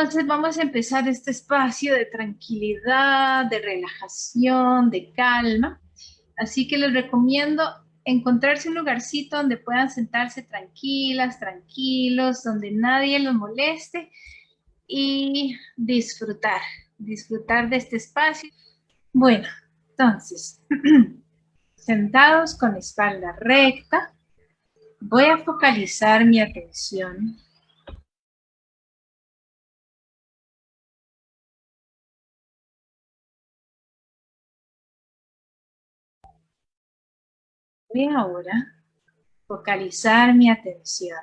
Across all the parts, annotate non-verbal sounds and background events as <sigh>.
Entonces vamos a empezar este espacio de tranquilidad, de relajación, de calma. Así que les recomiendo encontrarse un lugarcito donde puedan sentarse tranquilas, tranquilos, donde nadie los moleste y disfrutar, disfrutar de este espacio. Bueno, entonces, <clears throat> sentados con espalda recta, voy a focalizar mi atención Voy ahora focalizar mi atención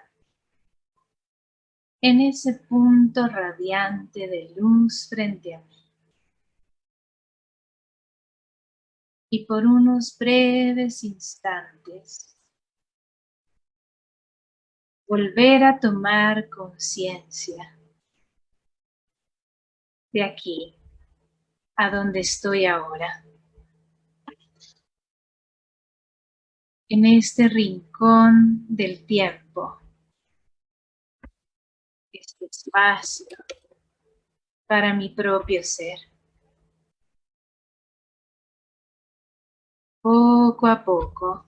en ese punto radiante de luz frente a mí. Y por unos breves instantes, volver a tomar conciencia de aquí, a donde estoy ahora. En este rincón del tiempo, este espacio para mi propio ser. Poco a poco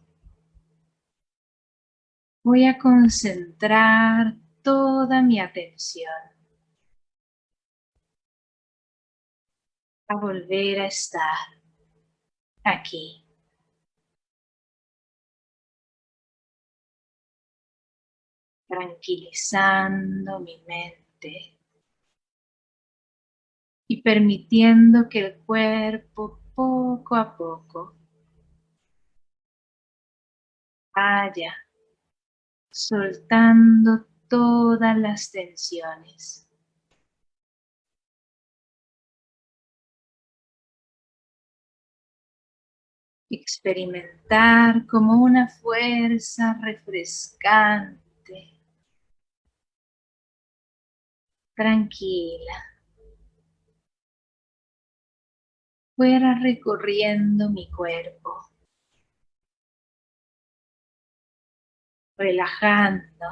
voy a concentrar toda mi atención a volver a estar aquí. Tranquilizando mi mente y permitiendo que el cuerpo poco a poco vaya soltando todas las tensiones. Experimentar como una fuerza refrescante tranquila. Fuera recorriendo mi cuerpo. Relajando.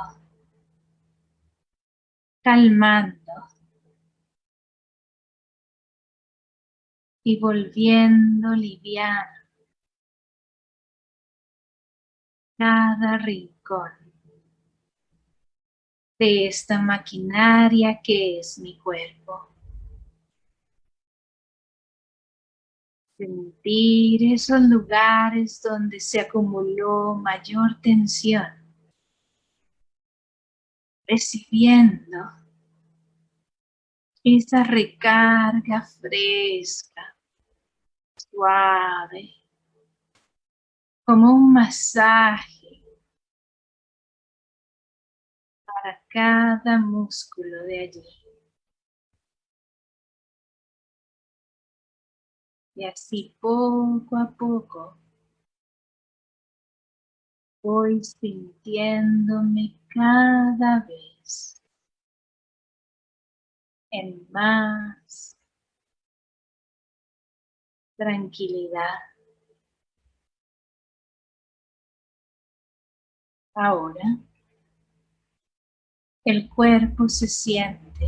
Calmando. Y volviendo liviano. Cada rincón de esta maquinaria que es mi cuerpo. Sentir esos lugares donde se acumuló mayor tensión. Recibiendo esa recarga fresca, suave, como un masaje cada músculo de allí. Y así poco a poco voy sintiéndome cada vez en más tranquilidad. Ahora el cuerpo se siente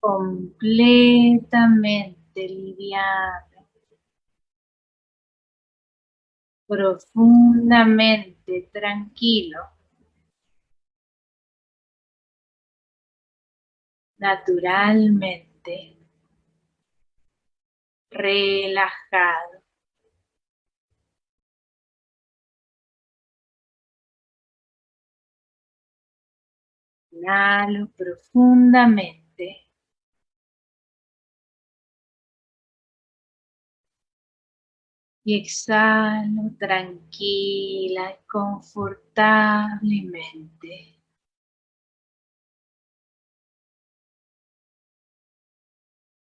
completamente liviano, profundamente tranquilo, naturalmente relajado. Inhalo profundamente. Y exhalo tranquila y confortablemente.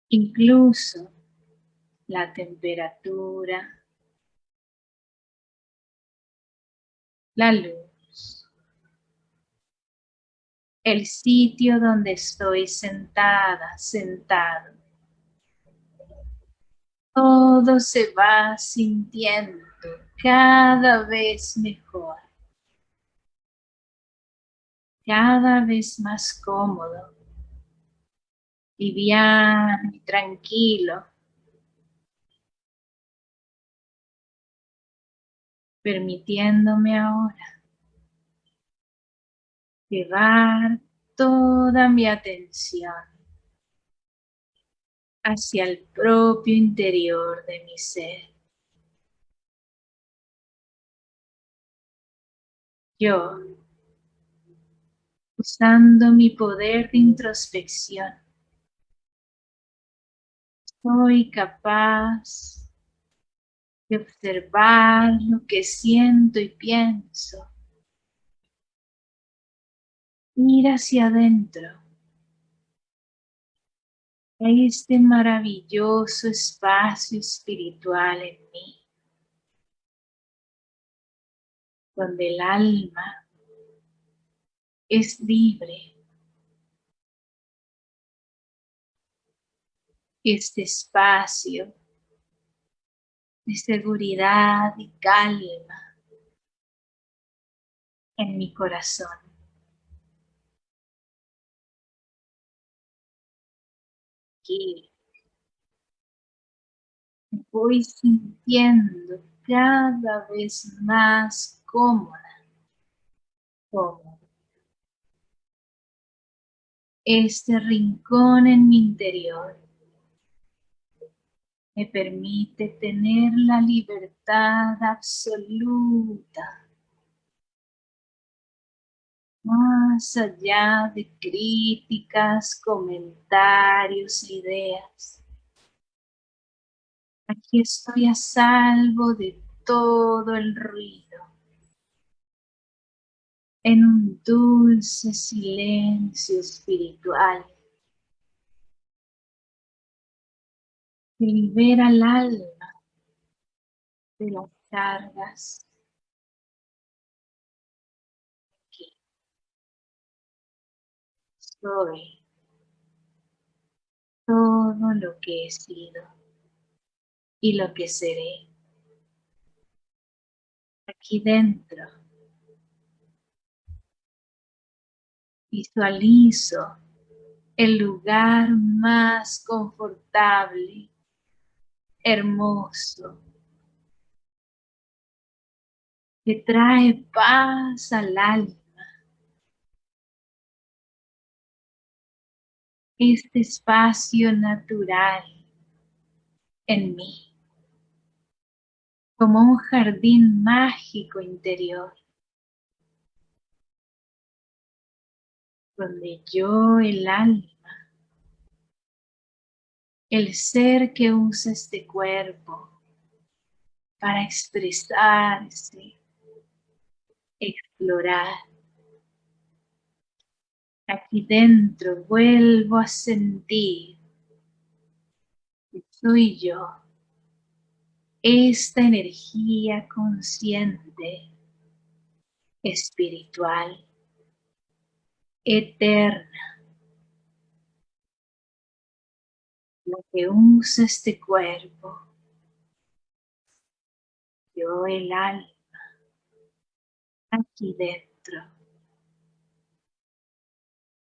Incluso la temperatura, la luz el sitio donde estoy sentada, sentado. Todo se va sintiendo cada vez mejor. cada vez más cómodo, liviano y tranquilo. Permitiéndome ahora llevar toda mi atención hacia el propio interior de mi ser. Yo, usando mi poder de introspección, soy capaz de observar lo que siento y pienso. Ir hacia adentro a este maravilloso espacio espiritual en mí. donde el alma es libre. Este espacio de seguridad y calma en mi corazón. Aquí voy sintiendo cada vez más cómoda, Este rincón en mi interior me permite tener la libertad absoluta más allá de críticas, comentarios, ideas. Aquí estoy a salvo de todo el ruido en un dulce silencio espiritual que libera el alma de las cargas. Soy todo lo que he sido y lo que seré. Aquí dentro Visualizo el lugar más confortable, hermoso, que trae paz al alma. Este espacio natural en mí, como un jardín mágico interior. donde yo, el alma, el ser que usa este cuerpo para expresarse, explorar. Aquí dentro vuelvo a sentir que soy yo, esta energía consciente, espiritual eterna, lo que usa este cuerpo, yo el alma, aquí dentro,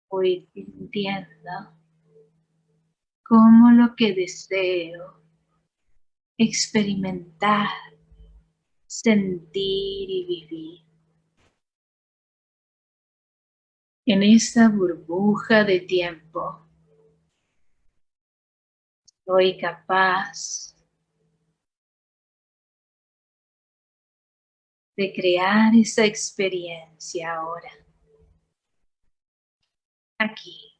voy sintiendo como lo que deseo experimentar, sentir y vivir. en esta burbuja de tiempo. Soy capaz de crear esa experiencia ahora. Aquí,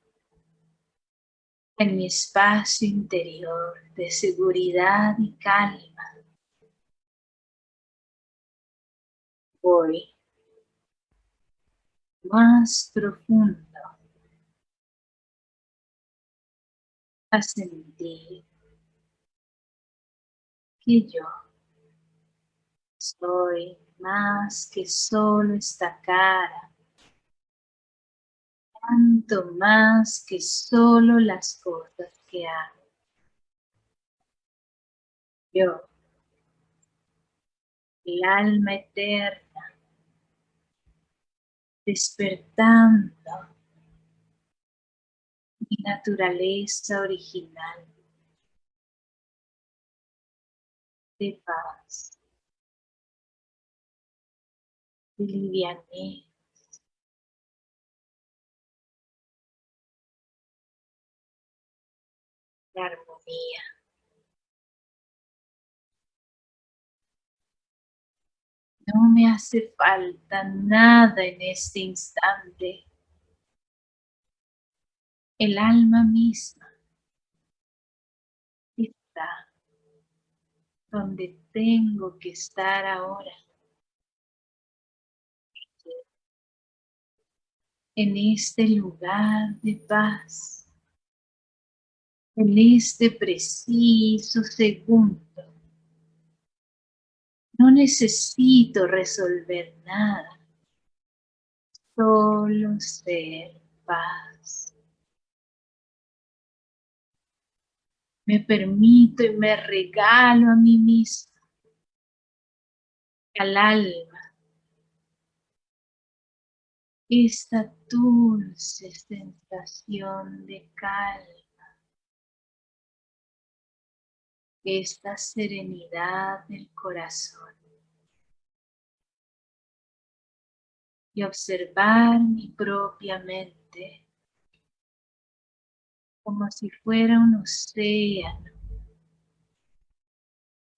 en mi espacio interior de seguridad y calma. Voy más profundo a sentir que yo soy más que solo esta cara, tanto más que solo las cosas que hago. Yo, el alma eterna, despertando mi naturaleza original de paz, de livianez, armonía. No me hace falta nada en este instante. El alma misma está donde tengo que estar ahora. En este lugar de paz. En este preciso segundo. No necesito resolver nada. Solo ser paz. Me permito y me regalo a mí misma, al alma, esta dulce sensación de calma, esta serenidad del corazón. Y observar mi propia mente como si fuera un océano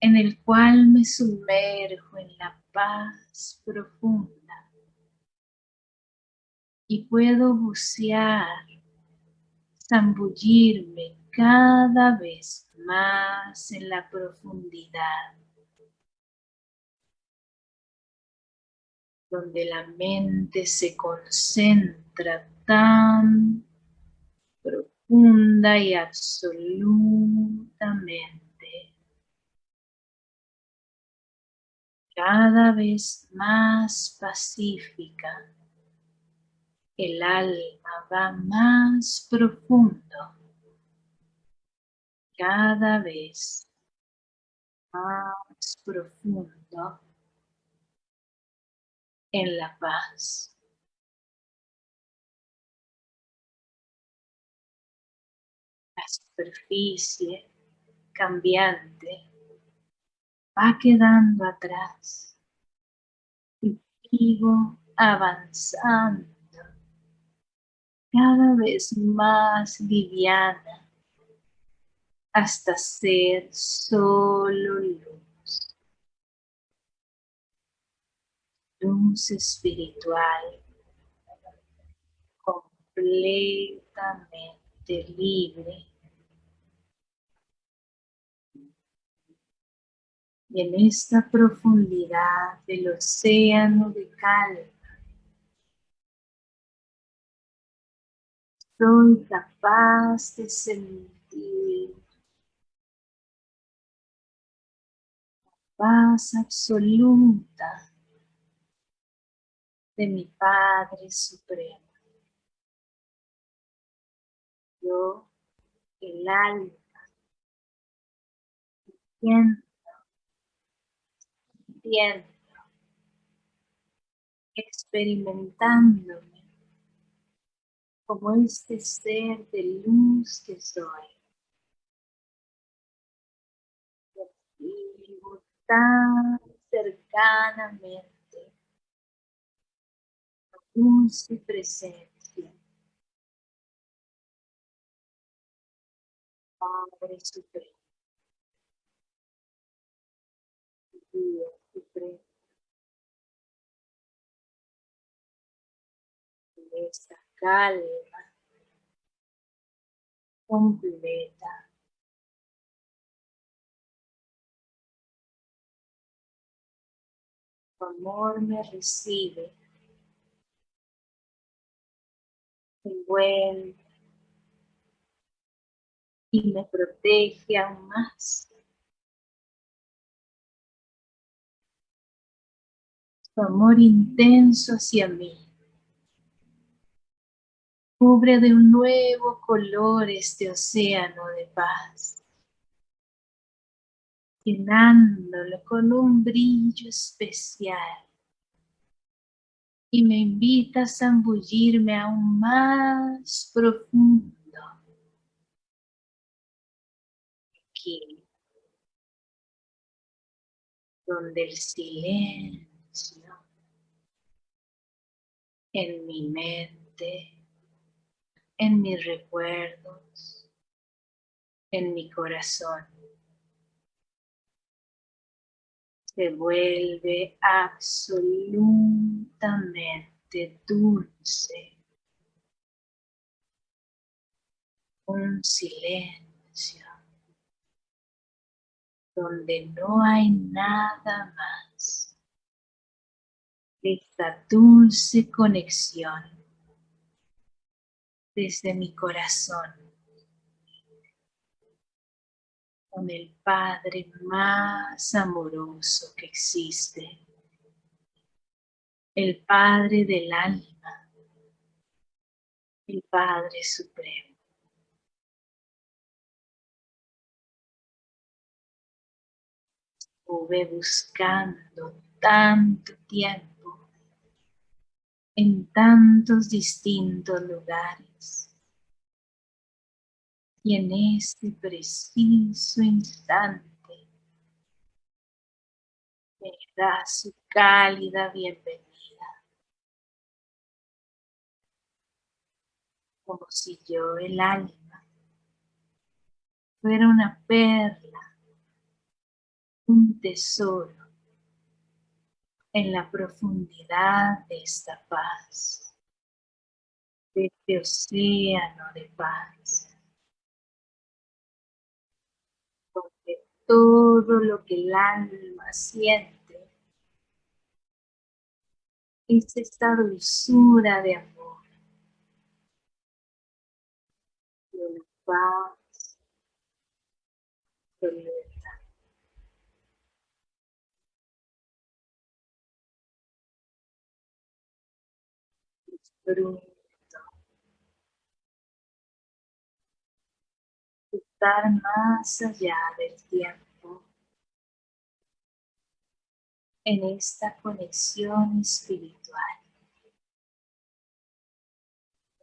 en el cual me sumerjo en la paz profunda y puedo bucear, zambullirme cada vez más en la profundidad, donde la mente se concentra tan profunda y absolutamente cada vez más pacífica. El alma va más profundo, cada vez más profundo en la paz. la superficie cambiante va quedando atrás y sigo avanzando cada vez más liviana hasta ser solo luz. Luz espiritual completamente libre y en esta profundidad del océano de calma soy capaz de sentir paz absoluta de mi Padre Supremo. Yo, el alma, siento experimentándome como este ser de luz que soy. Tan cercanamente la dulce presencia. Padre Supremo. Dios esta calma completa. Tu amor me recibe, envuelve y me protege aún más. Tu amor intenso hacia mí. Cubre de un nuevo color este océano de paz, llenándolo con un brillo especial, y me invita a zambullirme aún más profundo. Aquí, donde el silencio en mi mente, en mis recuerdos, en mi corazón se vuelve absolutamente dulce. Un silencio donde no hay nada más. Esta dulce conexión desde mi corazón con el Padre más amoroso que existe, el Padre del alma, el Padre Supremo. Estuve buscando tanto tiempo en tantos distintos lugares y en este preciso instante me da su cálida bienvenida. Como si yo, el alma, fuera una perla, un tesoro en la profundidad de esta paz, de este océano de paz. Todo lo que el alma siente es esta dulzura de amor, de paz de Disfruto. Más allá del tiempo en esta conexión espiritual.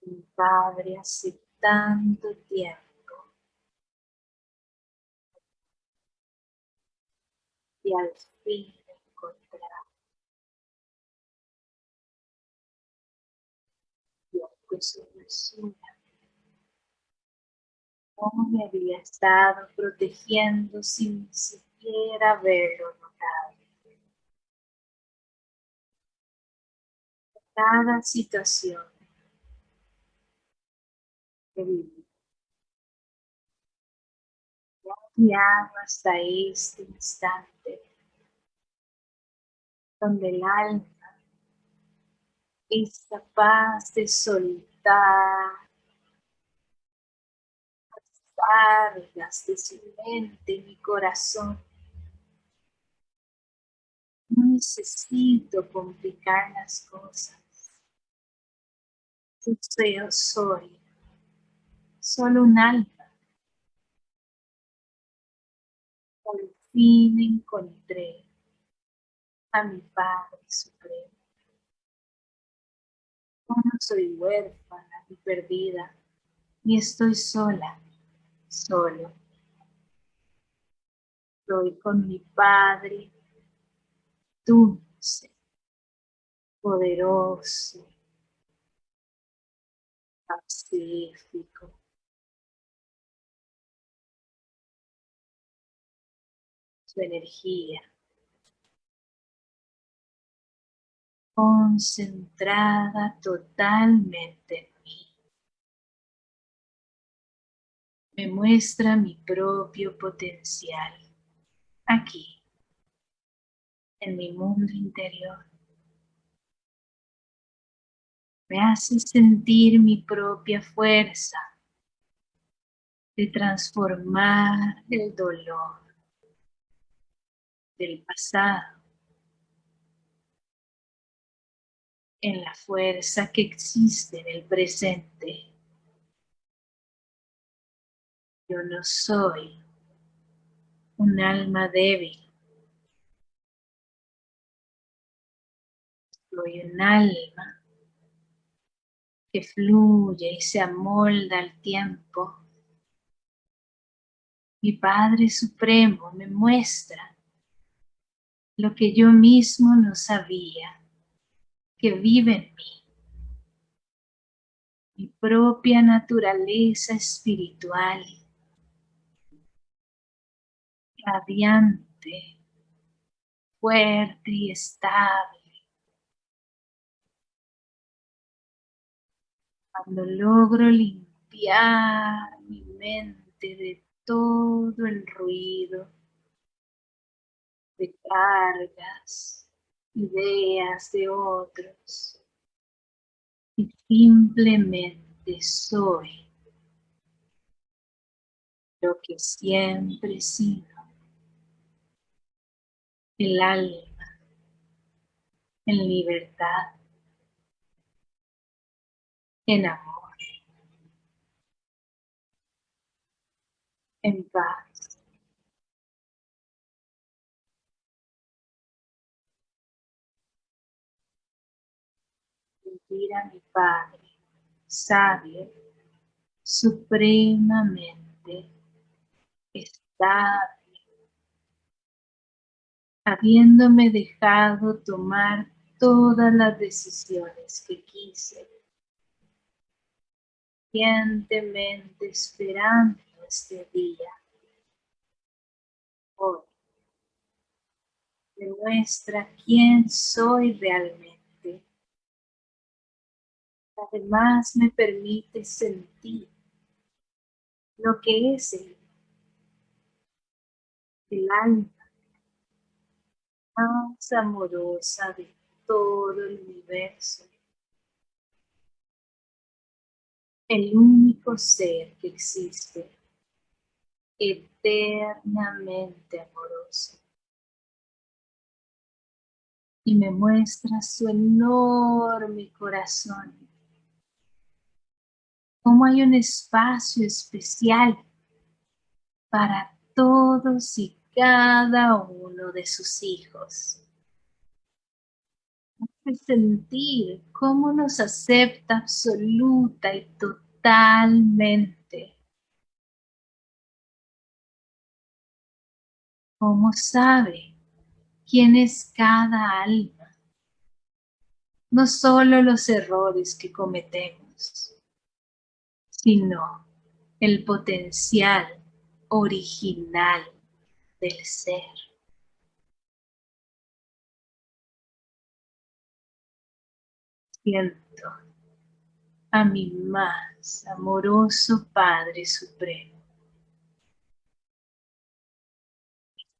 Mi Padre hace tanto tiempo y al fin encontrar aunque su dulzura cómo me había estado protegiendo sin siquiera haberlo notado. Cada situación que viví. guiado hasta este instante donde el alma es capaz de soltar cargas de su mente, mi corazón. No necesito complicar las cosas. Yo soy solo un alma. Por fin encontré a mi Padre Supremo. no soy huérfana ni perdida, ni estoy sola solo. Estoy con mi Padre dulce, poderoso, pacífico. Su energía concentrada totalmente me muestra mi propio potencial aquí, en mi mundo interior. Me hace sentir mi propia fuerza de transformar el dolor del pasado en la fuerza que existe en el presente. Yo no soy un alma débil. Soy un alma que fluye y se amolda al tiempo. Mi Padre Supremo me muestra lo que yo mismo no sabía, que vive en mí. Mi propia naturaleza espiritual, radiante, fuerte y estable. Cuando logro limpiar mi mente de todo el ruido, de cargas, ideas de otros y simplemente soy lo que siempre he sido, el alma en libertad, en amor, en paz. a mi Padre, sabio, supremamente estable, habiéndome dejado tomar todas las decisiones que quise, pacientemente esperando este día. Hoy. Demuestra quién soy realmente. Además me permite sentir lo que es el, el alma más amorosa de todo el universo. El único ser que existe, eternamente amoroso. Y me muestra su enorme corazón cómo hay un espacio especial para todos y cada uno de sus hijos. sentir cómo nos acepta absoluta y totalmente. Cómo sabe quién es cada alma. No solo los errores que cometemos sino el potencial original del ser. Siento a mi más amoroso Padre Supremo,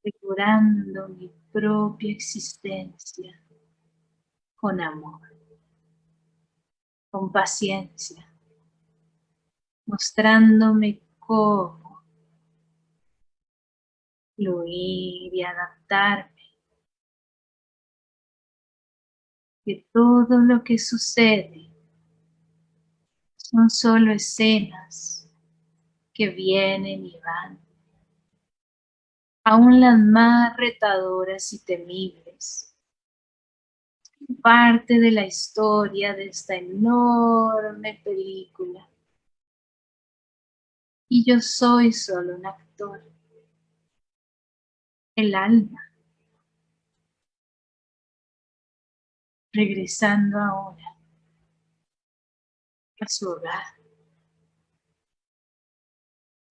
asegurando mi propia existencia con amor, con paciencia, mostrándome cómo fluir y adaptarme. Que todo lo que sucede son solo escenas que vienen y van. Aún las más retadoras y temibles. Parte de la historia de esta enorme película y yo soy solo un actor. El alma. Regresando ahora a su hogar.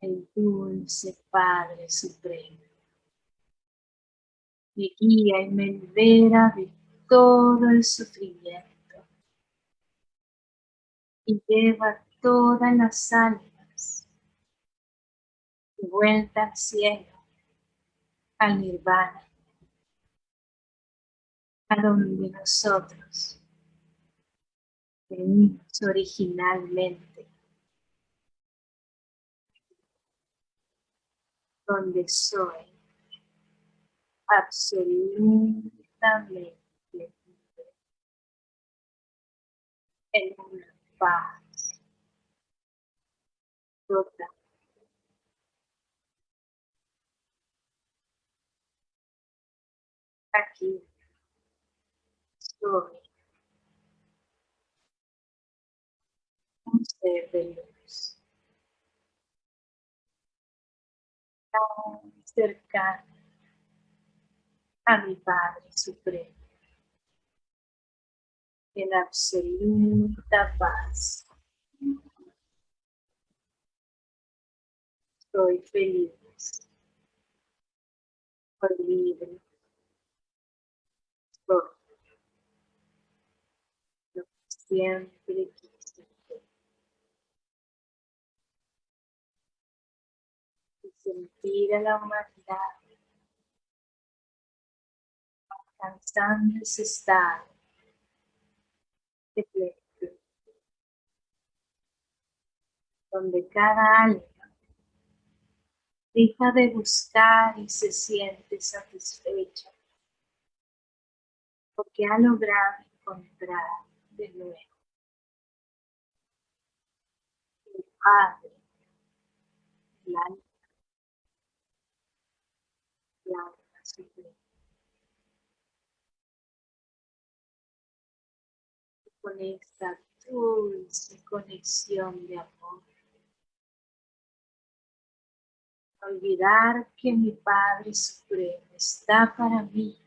El dulce Padre Supremo. Me guía y me libera de todo el sufrimiento. Y lleva todas las almas vuelta al cielo, al nirvana, a donde nosotros venimos originalmente, donde soy absolutamente libre, en una paz total. aquí. Soy un ser. Tan cercano a mi Padre Supremo. En absoluta paz. Soy feliz. Soy libre lo que siempre quise. Y sentir a la humanidad alcanzando ese estado de plenitud, donde cada alma deja de buscar y se siente satisfecha porque ha logrado encontrar de nuevo el Padre, el alma, el alma suprema. Con esta dulce conexión de amor olvidar que mi Padre Supremo está para mí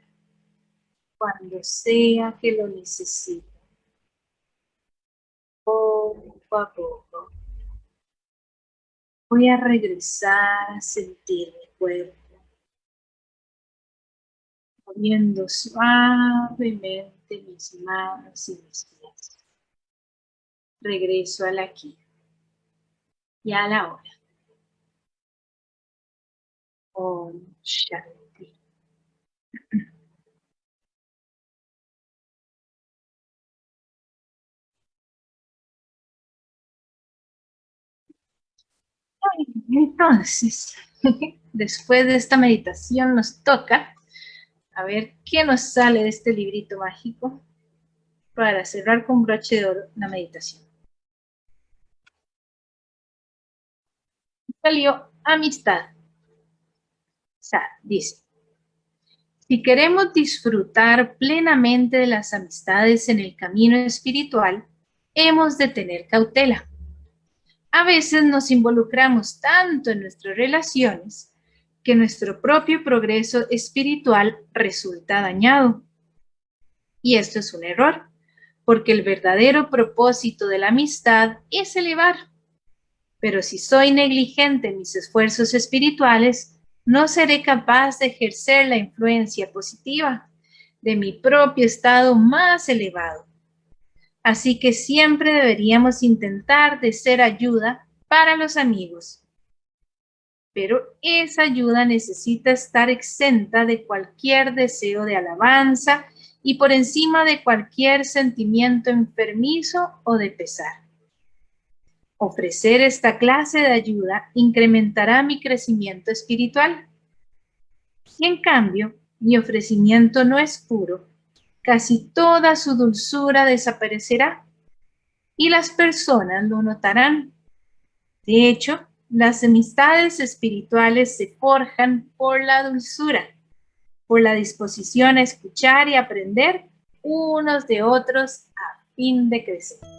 cuando sea que lo necesite. Poco a poco voy a regresar a sentir mi cuerpo, moviendo suavemente mis manos y mis pies. Regreso al aquí y a la hora. Om Shanti. Entonces, <laughs> después de esta meditación nos toca a ver qué nos sale de este librito mágico para cerrar con broche de oro la meditación. Salió amistad dice, si queremos disfrutar plenamente de las amistades en el camino espiritual, hemos de tener cautela. A veces nos involucramos tanto en nuestras relaciones que nuestro propio progreso espiritual resulta dañado. Y esto es un error, porque el verdadero propósito de la amistad es elevar. Pero si soy negligente en mis esfuerzos espirituales, no seré capaz de ejercer la influencia positiva de mi propio estado más elevado. Así que siempre deberíamos intentar de ser ayuda para los amigos. Pero esa ayuda necesita estar exenta de cualquier deseo de alabanza y por encima de cualquier sentimiento enfermizo o de pesar. Ofrecer esta clase de ayuda incrementará mi crecimiento espiritual. Si en cambio mi ofrecimiento no es puro, casi toda su dulzura desaparecerá y las personas lo notarán. De hecho, las amistades espirituales se forjan por la dulzura, por la disposición a escuchar y aprender unos de otros a fin de crecer.